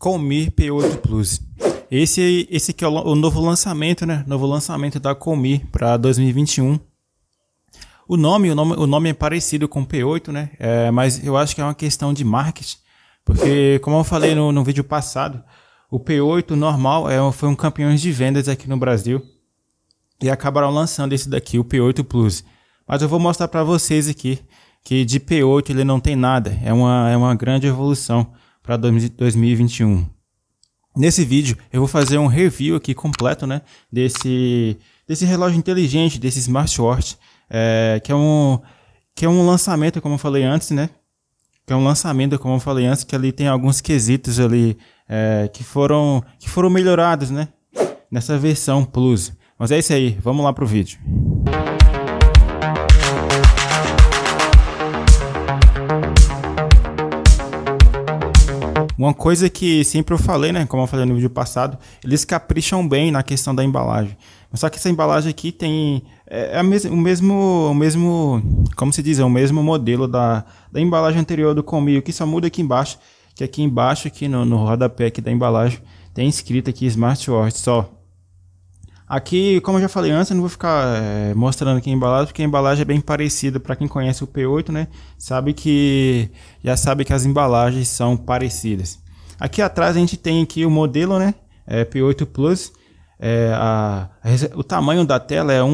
Comir P8 Plus. Esse, esse aqui é o, o novo lançamento, né? Novo lançamento da Comir para 2021. O nome, o nome, o nome é parecido com o P8, né? É, mas eu acho que é uma questão de marketing. Porque, como eu falei no, no vídeo passado, o P8 normal é, foi um campeão de vendas aqui no Brasil. E acabaram lançando esse daqui, o P8 Plus. Mas eu vou mostrar para vocês aqui que de P8 ele não tem nada. É uma, é uma grande evolução para 2021. Nesse vídeo eu vou fazer um review aqui completo né, desse, desse relógio inteligente, desse smartwatch, é, que, é um, que é um lançamento, como eu falei antes, né? Que é um lançamento, como eu falei antes, que ali tem alguns quesitos ali é, que, foram, que foram melhorados, né? Nessa versão Plus. Mas é isso aí, vamos lá pro vídeo. Uma coisa que sempre eu falei, né, como eu falei no vídeo passado, eles capricham bem na questão da embalagem. Só que essa embalagem aqui tem é, é o mesmo, o mesmo, como se diz, é o mesmo modelo da, da embalagem anterior do Comio, que só muda aqui embaixo, que aqui embaixo, aqui no, no rodapé aqui da embalagem, tem escrito aqui Smartwatch só. Aqui, como eu já falei antes, eu não vou ficar é, mostrando aqui a embalagem, porque a embalagem é bem parecida. Para quem conhece o P8, né, sabe que já sabe que as embalagens são parecidas. Aqui atrás a gente tem aqui o modelo, né, é, P8 Plus. É, a, a, o tamanho da tela é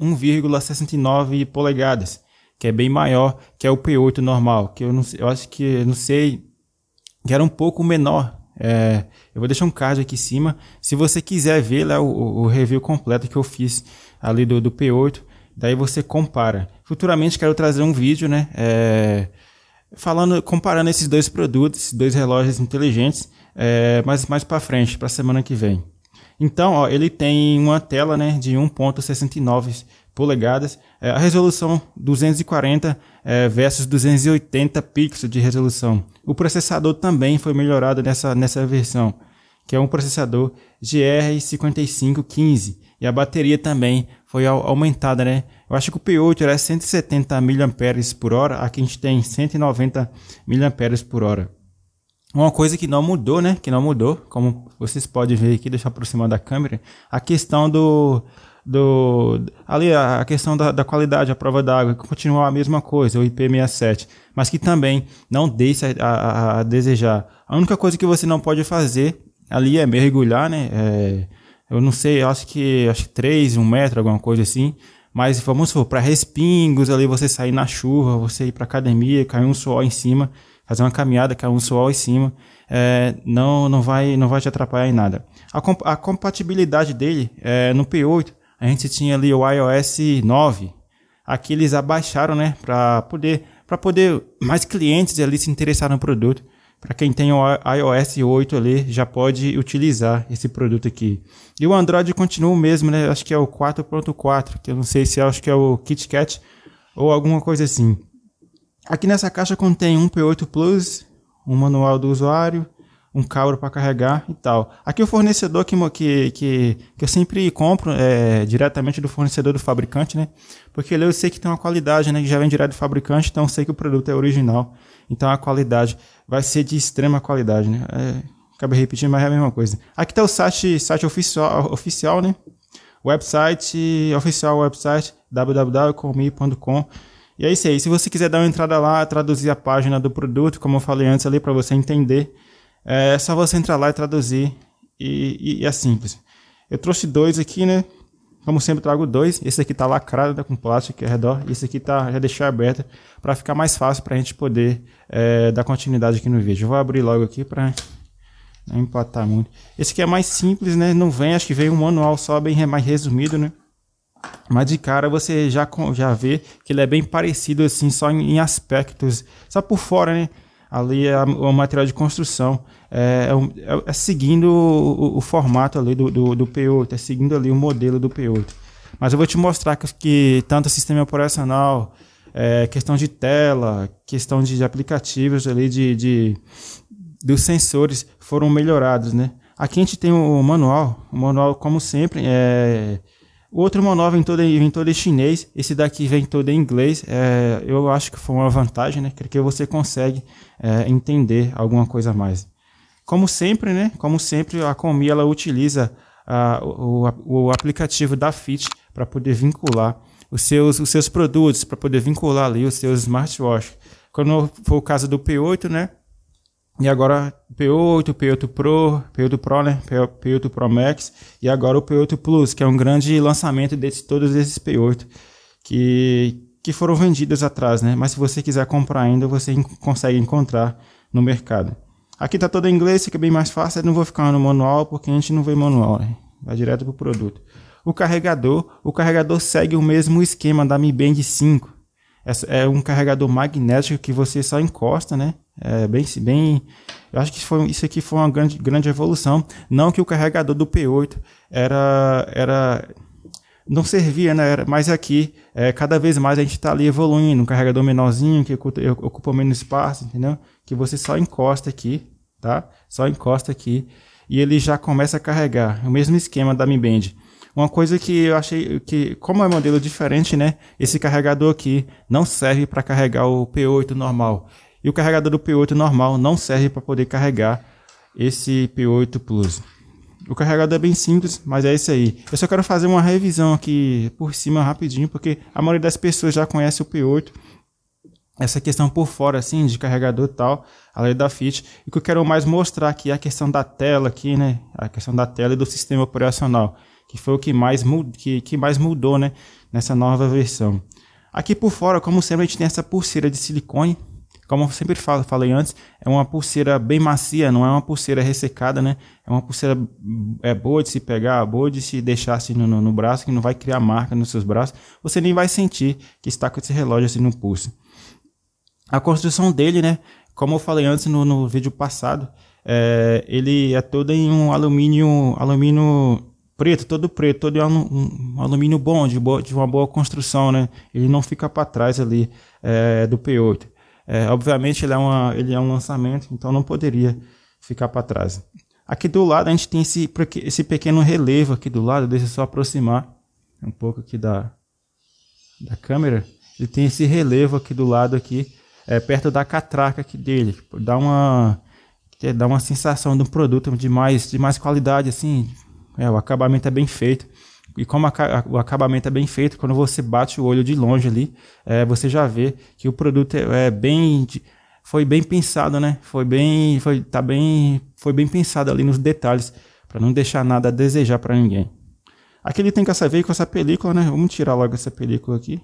1,69 polegadas, que é bem maior que é o P8 normal. Que eu, não, eu acho que não sei que era um pouco menor é, eu vou deixar um card aqui em cima. Se você quiser ver lá o, o review completo que eu fiz ali do, do, P8, daí você compara. Futuramente quero trazer um vídeo, né? É, falando, comparando esses dois produtos, esses dois relógios inteligentes, é, mas mais para frente, para semana que vem. Então, ó, ele tem uma tela né, de 1.69 polegadas, é, a resolução 240 é, versus 280 pixels de resolução. O processador também foi melhorado nessa, nessa versão, que é um processador GR5515 e a bateria também foi aumentada, né? Eu acho que o P8 era 170 mAh por hora, aqui a gente tem 190 mAh por hora. Uma coisa que não mudou, né? Que não mudou, como vocês podem ver aqui, deixa eu aproximar da câmera, a questão do do ali a questão da, da qualidade, a prova d'água, que continua a mesma coisa, o IP67, mas que também não deixa a, a, a, desejar. A única coisa que você não pode fazer ali é mergulhar, né? É, eu não sei, acho que acho que 3, 1 metro, alguma coisa assim. Mas vamos para respingos ali, você sair na chuva, você ir para academia, cair um suor em cima, fazer uma caminhada, cair um suor em cima, é, não, não, vai, não vai te atrapalhar em nada. A, comp a compatibilidade dele é, no P8 a gente tinha ali o iOS 9. Aqui eles abaixaram, né, para poder para poder mais clientes ali se interessar no produto. Para quem tem o iOS 8 ali, já pode utilizar esse produto aqui. E o Android continua o mesmo, né? Acho que é o 4.4, que eu não sei se é, acho que é o KitKat ou alguma coisa assim. Aqui nessa caixa contém um P8 Plus, um manual do usuário, um cabro para carregar e tal. Aqui o fornecedor que, que, que, eu sempre compro é diretamente do fornecedor do fabricante, né? Porque eu sei que tem uma qualidade, né? Que já vem direto do fabricante, então eu sei que o produto é original. Então a qualidade vai ser de extrema qualidade, né? É, acabei repetindo, mas é a mesma coisa. Aqui está o site, site oficial, oficial, né? Website, oficial website, www.comi.com. E é isso aí. Se você quiser dar uma entrada lá, traduzir a página do produto, como eu falei antes ali, para você entender é só você entrar lá e traduzir e, e, é simples. Eu trouxe dois aqui, né? Como sempre trago dois. Esse aqui tá lacrado tá com plástico ao redor. Esse aqui tá já deixei aberto para ficar mais fácil para a gente poder é, dar continuidade aqui no vídeo. Eu vou abrir logo aqui para não empatar muito. Esse aqui é mais simples, né? Não vem, acho que vem um manual só bem mais resumido, né? Mas de cara você já, já vê que ele é bem parecido assim, só em, aspectos, só por fora, né? ali é o material de construção. É, é, é, é seguindo o, o, formato ali do, do, do, P8, é seguindo ali o modelo do P8. Mas eu vou te mostrar que, que tanto sistema operacional, é, questão de tela, questão de, de aplicativos ali, de, de, dos sensores foram melhorados, né? Aqui a gente tem o manual, o manual como sempre é o outro manual vem todo, vem todo em chinês, esse daqui vem todo em inglês. É, eu acho que foi uma vantagem, né? Porque você consegue é, entender alguma coisa a mais. Como sempre, né? Como sempre, a Comi ela utiliza uh, o, o, aplicativo da Fit para poder vincular os seus, os seus produtos, para poder vincular ali os seus smartwatches. Quando for o caso do P8, né? E agora P8, P8 Pro, P8 Pro, né? P8 Pro Max e agora o P8 Plus, que é um grande lançamento de todos esses P8 que, que foram vendidos atrás, né? Mas se você quiser comprar ainda, você consegue encontrar no mercado. Aqui tá todo em inglês, fica bem mais fácil, eu não vou ficar no manual porque a gente não vê manual, né? Vai direto pro produto. O carregador, o carregador segue o mesmo esquema da Mi Band 5. É, um carregador magnético que você só encosta, né? É bem, bem, eu acho que foi, isso aqui foi uma grande, grande evolução. Não que o carregador do P8 era, era não servia, né? Era, mas aqui, é, cada vez mais a gente está ali evoluindo. Um carregador menorzinho que ocupa, ocupa menos espaço, entendeu? Que você só encosta aqui, tá? Só encosta aqui e ele já começa a carregar. O mesmo esquema da Mi Band. Uma coisa que eu achei que, como é um modelo diferente, né? Esse carregador aqui não serve para carregar o P8 normal. E o carregador do P8 normal não serve para poder carregar esse P8 Plus. O carregador é bem simples, mas é isso aí. Eu só quero fazer uma revisão aqui por cima rapidinho, porque a maioria das pessoas já conhece o P8. Essa questão por fora, assim, de carregador e tal, a lei da FIT. E o que eu quero mais mostrar aqui é a questão da tela aqui, né? A questão da tela e do sistema operacional que foi o que mais, que, que mais mudou né, nessa nova versão. Aqui por fora, como sempre, a gente tem essa pulseira de silicone. Como eu sempre falo, falei antes, é uma pulseira bem macia, não é uma pulseira ressecada, né? É uma pulseira é boa de se pegar, boa de se deixar assim no, no braço, que não vai criar marca nos seus braços. Você nem vai sentir que está com esse relógio assim no pulso. A construção dele, né? Como eu falei antes no, no vídeo passado, é, ele é todo em um alumínio, alumínio preto, todo preto, todo um, um alumínio bom, de, boa, de uma boa construção, né? Ele não fica para trás ali é, do P8. É, obviamente ele é, uma, ele é um lançamento, então não poderia ficar para trás. Aqui do lado a gente tem esse, esse pequeno relevo aqui do lado, deixa eu só aproximar um pouco aqui da, da câmera. Ele tem esse relevo aqui do lado aqui, é, perto da catraca aqui dele. Dá uma, dá uma sensação de um produto de mais, de mais qualidade, assim, é, o acabamento é bem feito. E como a, o acabamento é bem feito, quando você bate o olho de longe ali, é, você já vê que o produto é, é bem foi bem pensado, né? Foi bem, foi tá bem, foi bem pensado ali nos detalhes para não deixar nada a desejar para ninguém. Aqui ele tem que saber com essa película, né? Vamos tirar logo essa película aqui.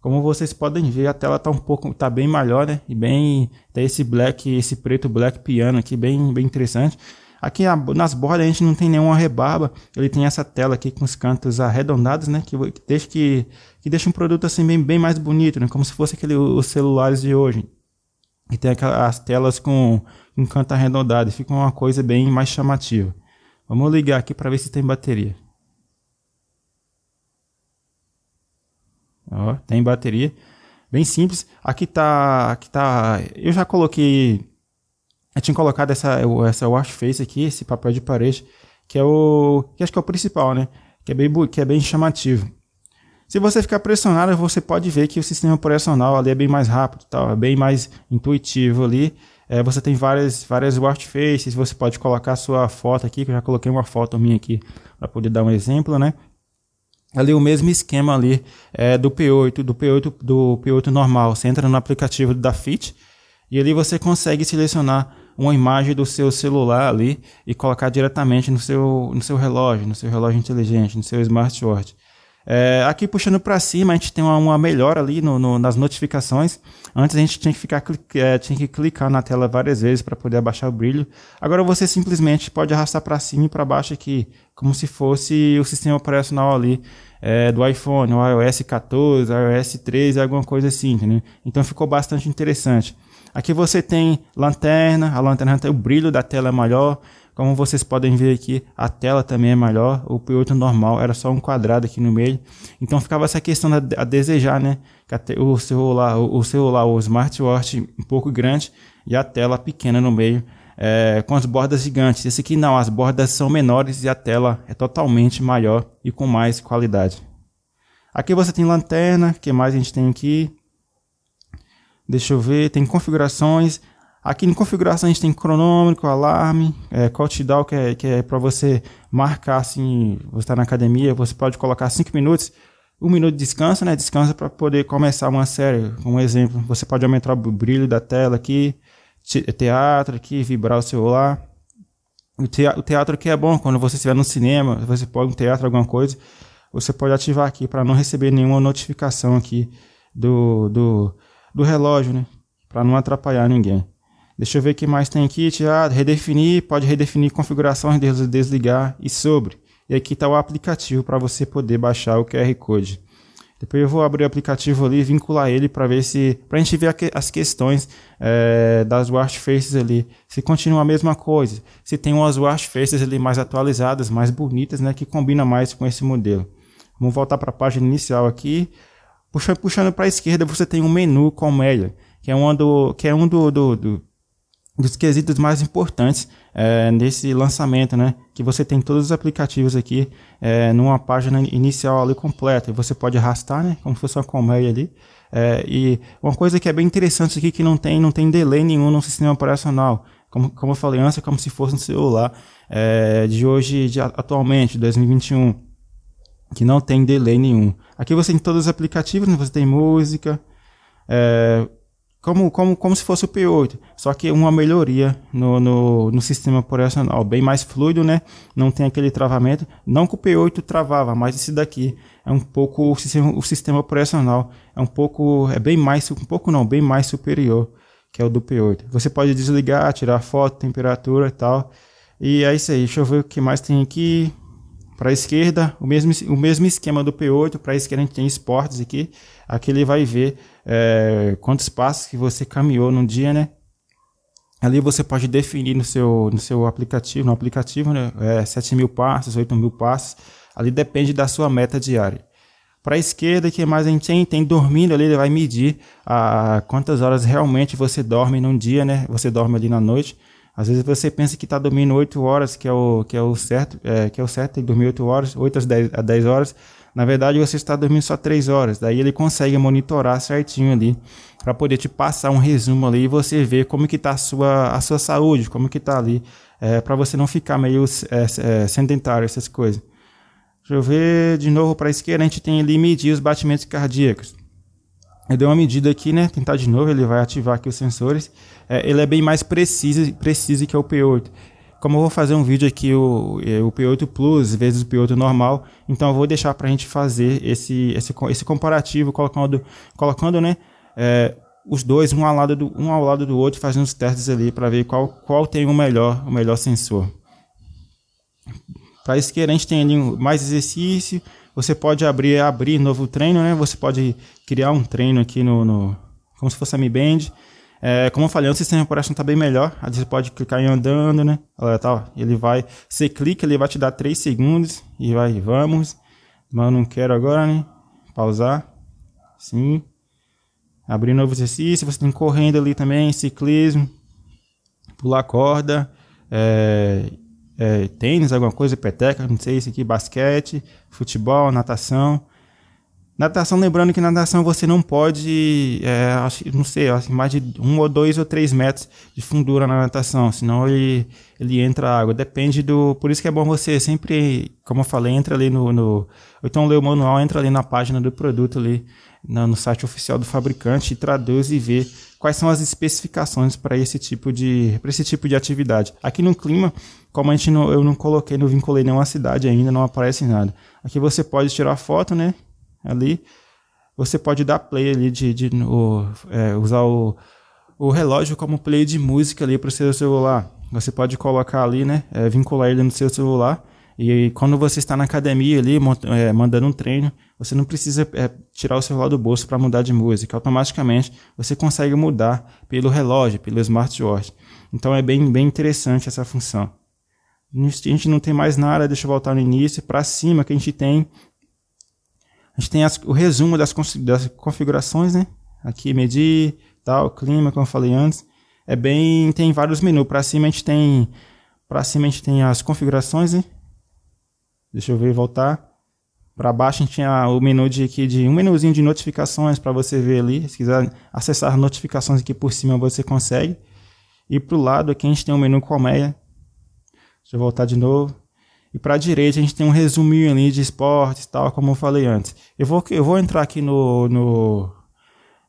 Como vocês podem ver, a tela tá um pouco, tá bem melhor, né? E bem, tem esse black, esse preto black piano aqui, bem, bem interessante. Aqui nas bordas a gente não tem nenhuma rebarba, ele tem essa tela aqui com os cantos arredondados, né, que, deixa, que, que deixa um produto assim bem, bem mais bonito, né, como se fosse aquele, os celulares de hoje. E tem aquelas telas com, com canto arredondado, e fica uma coisa bem mais chamativa. Vamos ligar aqui para ver se tem bateria. Ó, tem bateria. Bem simples. Aqui tá, aqui tá, eu já coloquei eu tinha colocado essa, essa wash face aqui, esse papel de parede, que é o. que acho que é o principal, né? Que é bem, que é bem chamativo. Se você ficar pressionado, você pode ver que o sistema operacional ali é bem mais rápido, tal, é bem mais intuitivo ali. É, você tem várias, várias wash faces, você pode colocar sua foto aqui, que eu já coloquei uma foto minha aqui para poder dar um exemplo, né? Ali o mesmo esquema ali é, do P8, do P8 do P8 normal. Você entra no aplicativo da Fit e ali você consegue selecionar uma imagem do seu celular ali e colocar diretamente no seu, no seu relógio, no seu relógio inteligente, no seu smartwatch. É, aqui puxando para cima, a gente tem uma, uma melhora ali no, no, nas notificações. Antes a gente tinha que, ficar, é, tinha que clicar na tela várias vezes para poder abaixar o brilho. Agora você simplesmente pode arrastar para cima e para baixo aqui, como se fosse o sistema operacional ali é, do iPhone, o iOS 14, o iOS 13, alguma coisa assim, entendeu? Então ficou bastante interessante. Aqui você tem lanterna, a lanterna tem o brilho da tela é maior. Como vocês podem ver aqui, a tela também é maior. O P8 normal era só um quadrado aqui no meio. Então ficava essa questão a desejar, né? O celular, o celular, o smartwatch um pouco grande e a tela pequena no meio. É, com as bordas gigantes. Esse aqui não, as bordas são menores e a tela é totalmente maior e com mais qualidade. Aqui você tem lanterna, que mais a gente tem aqui? Deixa eu ver, tem configurações. Aqui em configuração a gente tem cronômetro, alarme, é, countdown, que é, que é para você marcar assim, você está na academia, você pode colocar 5 minutos, um minuto de descanso, né? Descansa para poder começar uma série. Um exemplo, você pode aumentar o brilho da tela aqui, teatro aqui, vibrar o celular. O teatro, aqui é bom quando você estiver no cinema, você pode um teatro, alguma coisa, você pode ativar aqui para não receber nenhuma notificação aqui do, do, do relógio, né? Para não atrapalhar ninguém. Deixa eu ver o que mais tem aqui. Teatro, redefinir, pode redefinir configurações, desligar e sobre. E aqui está o aplicativo para você poder baixar o QR Code. Depois eu vou abrir o aplicativo ali e vincular ele para ver se. para a gente ver as questões é, das wash faces ali. Se continua a mesma coisa. Se tem umas wash faces ali mais atualizadas, mais bonitas, né? Que combina mais com esse modelo. Vamos voltar para a página inicial aqui. Puxando, puxando para a esquerda, você tem um menu com Melia, que é um do, que é um do, do, do dos quesitos mais importantes é, nesse lançamento, né? Que você tem todos os aplicativos aqui é, numa página inicial ali completa. Você pode arrastar, né? Como se fosse uma colmeia ali. É, e uma coisa que é bem interessante aqui que não tem, não tem delay nenhum no sistema operacional. Como, como eu falei antes, é como se fosse um celular é, de hoje, de atualmente, 2021, que não tem delay nenhum. Aqui você tem todos os aplicativos, né? você tem música, é, como, como, como se fosse o P8, só que uma melhoria no, no, no, sistema operacional, bem mais fluido, né? Não tem aquele travamento. Não que o P8 travava, mas esse daqui é um pouco o sistema, o sistema operacional é um pouco é bem mais um pouco não, bem mais superior que é o do P8. Você pode desligar, tirar foto, temperatura e tal. E é isso aí. Deixa eu ver o que mais tem aqui. Para a esquerda, o mesmo, o mesmo esquema do P8. Para a esquerda a gente tem esportes aqui. Aqui ele vai ver é, quantos passos que você caminhou no dia, né? Ali você pode definir no seu, no seu aplicativo, no aplicativo, né? É, 7 mil passos, 8 mil passos. Ali depende da sua meta diária. Para a esquerda, que mais a gente tem? Tem dormindo ali, ele vai medir a, quantas horas realmente você dorme num dia, né? Você dorme ali na noite. Às vezes você pensa que está dormindo 8 horas, que é o, que é o certo, é, que é o certo, tem que dormir 8 horas, 8 às 10, a 10 horas. Na verdade, você está dormindo só 3 horas. Daí ele consegue monitorar certinho ali para poder te passar um resumo ali e você ver como que está a sua, a sua saúde, como que está ali, é, para você não ficar meio é, é, sedentário, essas coisas. Deixa eu ver de novo para a esquerda, a gente tem ali medir os batimentos cardíacos. Eu dei uma medida aqui, né? Tentar de novo, ele vai ativar aqui os sensores. É, ele é bem mais preciso, preciso que o P8. Como eu vou fazer um vídeo aqui, o, é, o P8 Plus vezes o P8 normal, então eu vou deixar para a gente fazer esse, esse, esse comparativo, colocando, colocando né, é, os dois um ao, lado do, um ao lado do outro, fazendo os testes ali para ver qual, qual tem o melhor, o melhor sensor. Para esquerda a gente tem ali mais exercício, você pode abrir abrir novo treino, né? Você pode criar um treino aqui no, no como se fosse a Mi Band. É, como eu falei, o sistema operacional está bem melhor. Aí você pode clicar em andando, né? Olha, tá, ele vai, você clica, ele vai te dar 3 segundos e vai, vamos. Mas não quero agora, né? Pausar. Sim. Abrir novo exercício. Você tem correndo ali também, ciclismo, pular corda, é, é, tênis, alguma coisa, peteca, não sei, isso aqui, basquete, futebol, natação. Natação, lembrando que na natação você não pode, é, não sei, mais de um ou dois ou três metros de fundura na natação, senão ele, ele entra água. Depende do. Por isso que é bom você sempre, como eu falei, entra ali no. no então lê o manual, entra ali na página do produto ali, no, no site oficial do fabricante e traduz e vê quais são as especificações para esse tipo de para esse tipo de atividade. Aqui no clima, como a gente não, eu não coloquei, não vinculei nenhuma cidade ainda, não aparece nada. Aqui você pode tirar foto, né? Ali, você pode dar play ali de, de o, é, usar o, o relógio como play de música ali para o seu celular. Você pode colocar ali, né, é, vincular ele no seu celular e quando você está na academia ali, é, mandando um treino, você não precisa é, tirar o celular do bolso para mudar de música. Automaticamente você consegue mudar pelo relógio, pelo smartwatch. Então é bem, bem interessante essa função. A gente não tem mais nada, deixa eu voltar no início. Para cima que a gente tem gente tem as, o resumo das, das configurações, né? Aqui medir, tal, clima, como eu falei antes. É bem, tem vários menus. Para cima a gente tem, para cima a gente tem as configurações, né? Deixa eu ver voltar. Para baixo a gente tem o menu de aqui de um menuzinho de notificações para você ver ali. Se quiser acessar notificações aqui por cima você consegue. E para o lado aqui a gente tem um menu colmeia. Deixa eu voltar de novo. E para a direita a gente tem um resuminho ali de esportes tal, como eu falei antes. Eu vou, eu vou entrar aqui no, no,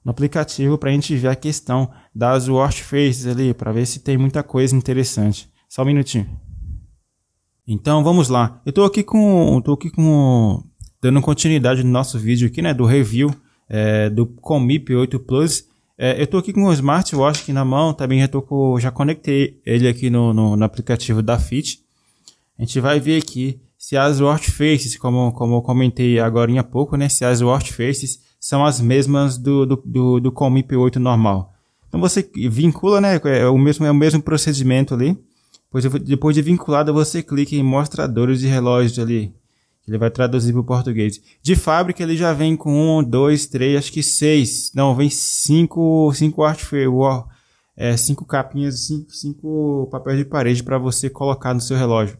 no aplicativo para a gente ver a questão das watch faces ali, para ver se tem muita coisa interessante. Só um minutinho. Então vamos lá. Eu estou aqui com, tô aqui com dando continuidade no nosso vídeo aqui, né, do review é, do Comip 8 Plus. É, eu estou aqui com o smartwatch aqui na mão, também já, tô com, já conectei ele aqui no, no, no aplicativo da Fit. A gente vai ver aqui se as watch faces, como, como eu comentei agora há pouco, né, se as watch faces são as mesmas do, do, do, do Comip 8 normal. Então você vincula, né, é o mesmo, é o mesmo procedimento ali. Depois, depois de vinculado, você clica em mostradores de relógios ali. Ele vai traduzir para o português. De fábrica ele já vem com um, dois, três, acho que seis. Não, vem cinco, cinco artfare, é, cinco capinhas, cinco, cinco papéis de parede para você colocar no seu relógio.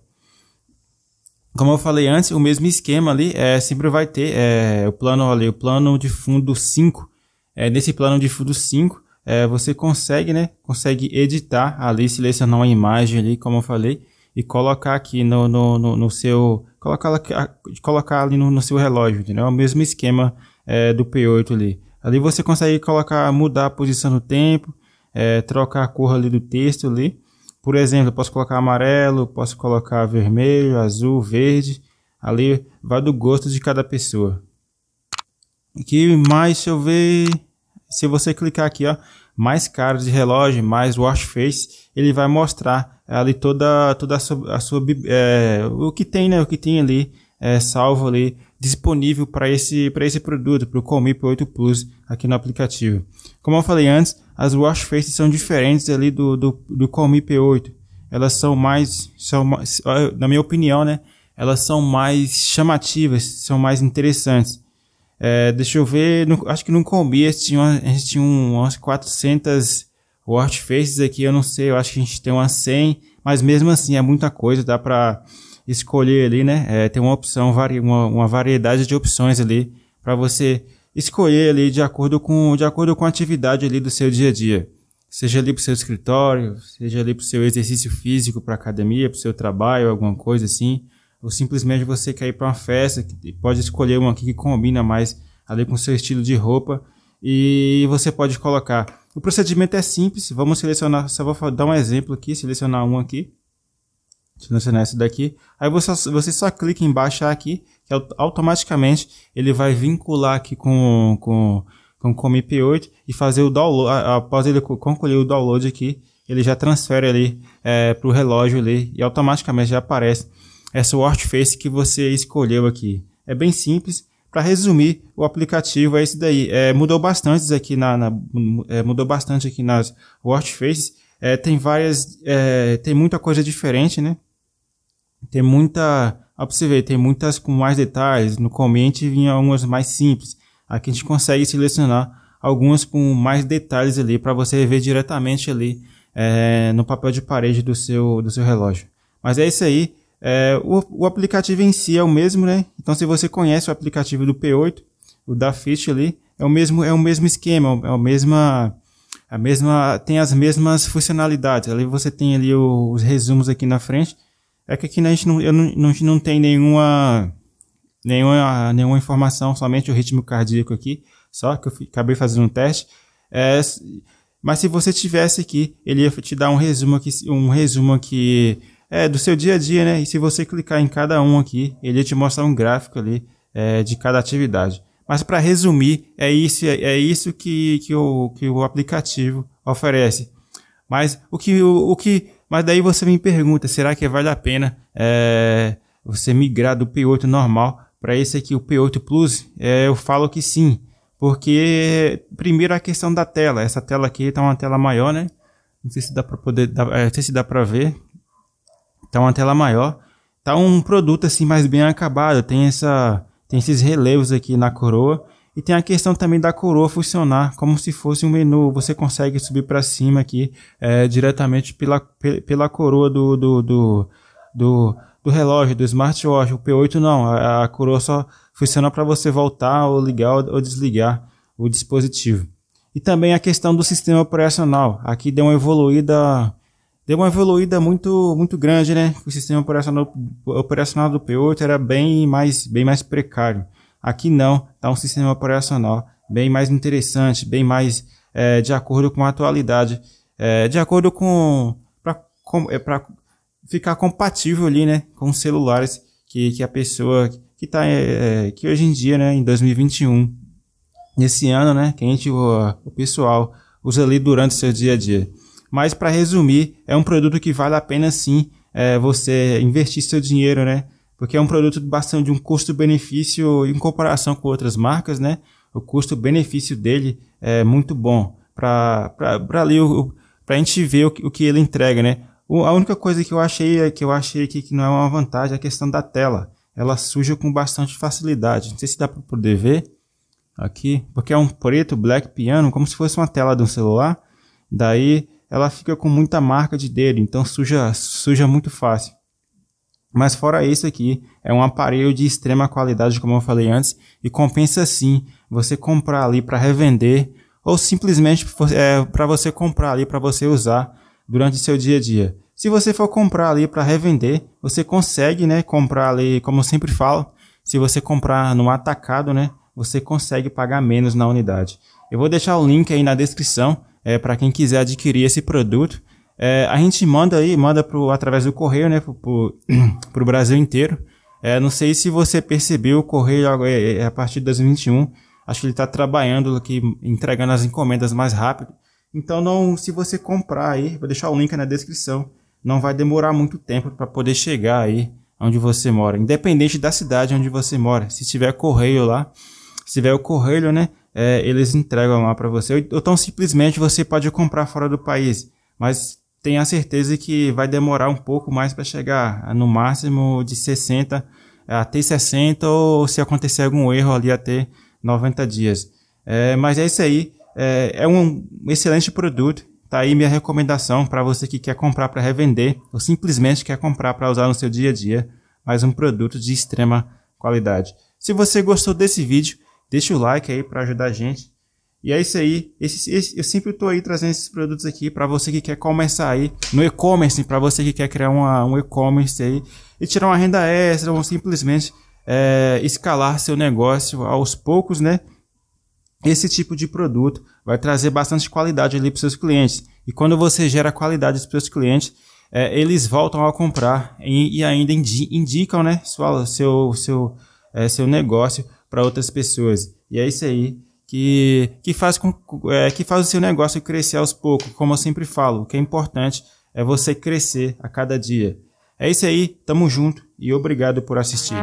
Como eu falei antes, o mesmo esquema ali é, sempre vai ter é, o plano ali, o plano de fundo 5. É, nesse plano de fundo 5, é, você consegue, né, consegue editar ali, selecionar uma imagem ali, como eu falei, e colocar aqui no, no, no, no seu colocar, colocar ali no, no, seu relógio, entendeu? É o mesmo esquema é, do P8 ali. Ali você consegue colocar, mudar a posição do tempo, é, trocar a cor ali do texto ali. Por exemplo, eu posso colocar amarelo, posso colocar vermelho, azul, verde. Ali vai do gosto de cada pessoa. Aqui mais, deixa eu ver. Se você clicar aqui, ó, mais cara de relógio, mais watch face, ele vai mostrar ali toda, toda a sua, a sua é, o que tem, né, o que tem ali é, salvo ali disponível para esse, esse produto, para o Comip 8 Plus aqui no aplicativo. Como eu falei antes, as wash faces são diferentes ali do, do, do Comip 8. Elas são mais, são mais, na minha opinião, né, elas são mais chamativas, são mais interessantes. É, deixa eu ver, no, acho que no Combi a gente tinha, a gente tinha umas 400 Watch Faces aqui, eu não sei, eu acho que a gente tem umas 100, mas mesmo assim é muita coisa, dá para escolher ali, né? É, tem uma opção, uma, uma variedade de opções ali para você escolher ali de acordo com de acordo com a atividade ali do seu dia a dia. Seja ali para o seu escritório, seja ali para o seu exercício físico, para academia, para o seu trabalho, alguma coisa assim, ou simplesmente você quer ir para uma festa, pode escolher uma aqui que combina mais ali com o seu estilo de roupa e você pode colocar. O procedimento é simples, vamos selecionar, só vou dar um exemplo aqui, selecionar um aqui, selecionar esse daqui, aí você, você só clica em baixar aqui, que automaticamente ele vai vincular aqui com, com, com o IP8 e fazer o download, após ele concluir o download aqui, ele já transfere ali é, para o relógio ali e automaticamente já aparece essa watch face que você escolheu aqui. É bem simples, para resumir, o aplicativo é esse daí. É, mudou bastante aqui na, na é, mudou bastante aqui nas watch faces. É, tem várias, é, tem muita coisa diferente, né? Tem muita, pra você ver, tem muitas com mais detalhes. No comente vinha algumas mais simples. Aqui a gente consegue selecionar algumas com mais detalhes ali para você ver diretamente ali é, no papel de parede do seu, do seu relógio. Mas é isso aí. É, o, o, aplicativo em si é o mesmo, né? Então, se você conhece o aplicativo do P8, o da Fish ali, é o mesmo, é o mesmo esquema, é a mesma, a mesma, tem as mesmas funcionalidades. Ali você tem ali o, os resumos aqui na frente. É que aqui a gente não, eu não, não, não tem nenhuma, nenhuma, nenhuma informação, somente o ritmo cardíaco aqui, só que eu acabei fazendo um teste. É, mas se você tivesse aqui, ele ia te dar um resumo aqui, um resumo aqui é, do seu dia a dia, né? E se você clicar em cada um aqui, ele te mostra um gráfico ali é, de cada atividade. Mas para resumir, é isso, é isso que, que, o, que o aplicativo oferece. Mas o que, o, o que, mas daí você me pergunta, será que vale a pena é, você migrar do P8 normal para esse aqui, o P8 Plus? É, eu falo que sim, porque primeiro a questão da tela. Essa tela aqui está uma tela maior, né? Não sei se dá para poder, é, não sei se dá para ver. Tá uma tela maior. Tá um produto assim mais bem acabado. Tem essa tem esses relevos aqui na coroa. E tem a questão também da coroa funcionar como se fosse um menu. Você consegue subir para cima aqui é, diretamente pela, pela coroa do, do, do, do, do relógio, do smartwatch. O P8 não, a, a coroa só funciona para você voltar ou ligar ou desligar o dispositivo. E também a questão do sistema operacional. Aqui deu uma evoluída, deu uma evoluída muito, muito grande, né? O sistema operacional, operacional do P8 era bem mais, bem mais precário. Aqui não, tá um sistema operacional bem mais interessante, bem mais é, de acordo com a atualidade, é, de acordo com para é, ficar compatível ali, né, com os celulares que, que a pessoa que tá é, é que hoje em dia, né, em 2021, nesse ano, né, que a gente o, o pessoal usa ali durante o seu dia a dia. Mas para resumir, é um produto que vale a pena sim é, você investir seu dinheiro, né? Porque é um produto bastante de um custo-benefício em comparação com outras marcas, né? O custo-benefício dele é muito bom para ali para a gente ver o que, o que ele entrega, né? O, a única coisa que eu achei que eu achei aqui que não é uma vantagem é a questão da tela. Ela suja com bastante facilidade. Não sei se dá para poder ver aqui, porque é um preto black piano, como se fosse uma tela de um celular. Daí ela fica com muita marca de dedo, então suja suja muito fácil. Mas fora isso aqui, é um aparelho de extrema qualidade, como eu falei antes, e compensa sim você comprar ali para revender ou simplesmente é, para você comprar ali para você usar durante seu dia a dia. Se você for comprar ali para revender, você consegue, né, comprar ali, como eu sempre falo, se você comprar no atacado, né, você consegue pagar menos na unidade. Eu vou deixar o link aí na descrição é, para quem quiser adquirir esse produto. É, a gente manda aí, manda pro, através do correio, né, pro, pro Brasil inteiro. É, não sei se você percebeu, o correio é, é a partir de 2021, acho que ele está trabalhando aqui, entregando as encomendas mais rápido. Então, não, se você comprar aí, vou deixar o link na descrição, não vai demorar muito tempo para poder chegar aí onde você mora, independente da cidade onde você mora. Se tiver correio lá, se tiver o correio, né, é, eles entregam lá para você. Ou então simplesmente você pode comprar fora do país, mas tenha certeza que vai demorar um pouco mais para chegar, no máximo de 60 até 60 ou se acontecer algum erro ali até 90 dias. É, mas é isso aí. É, é um excelente produto. Tá aí minha recomendação para você que quer comprar para revender ou simplesmente quer comprar para usar no seu dia a dia, mas um produto de extrema qualidade. Se você gostou desse vídeo, deixa o like aí para ajudar a gente. E é isso aí. Esse, esse, eu sempre estou aí trazendo esses produtos aqui para você que quer começar aí no e-commerce, para você que quer criar uma, um e-commerce aí e tirar uma renda extra ou simplesmente é, escalar seu negócio aos poucos, né? Esse tipo de produto vai trazer bastante qualidade ali para seus clientes. E quando você gera qualidade para seus clientes, é, eles voltam a comprar e, e ainda indi indicam né, sua, seu, seu, é, seu negócio para outras pessoas. E é isso aí que, que, faz com, é, que faz o seu negócio crescer aos poucos. Como eu sempre falo, o que é importante é você crescer a cada dia. É isso aí, tamo junto e obrigado por assistir.